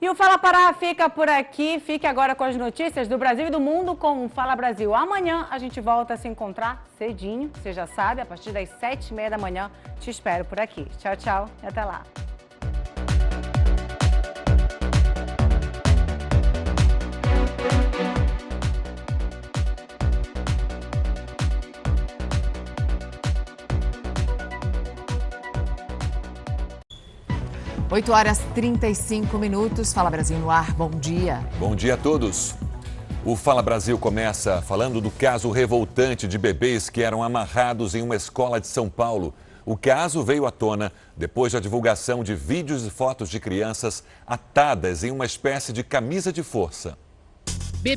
E o Fala Pará fica por aqui. Fique agora com as notícias do Brasil e do mundo com o Fala Brasil. Amanhã a gente volta a se encontrar cedinho, você já sabe, a partir das sete e meia da manhã. Te espero por aqui. Tchau, tchau e até lá. 8 horas 35 minutos. Fala Brasil no ar. Bom dia. Bom dia a todos. O Fala Brasil começa falando do caso revoltante de bebês que eram amarrados em uma escola de São Paulo. O caso veio à tona depois da divulgação de vídeos e fotos de crianças atadas em uma espécie de camisa de força.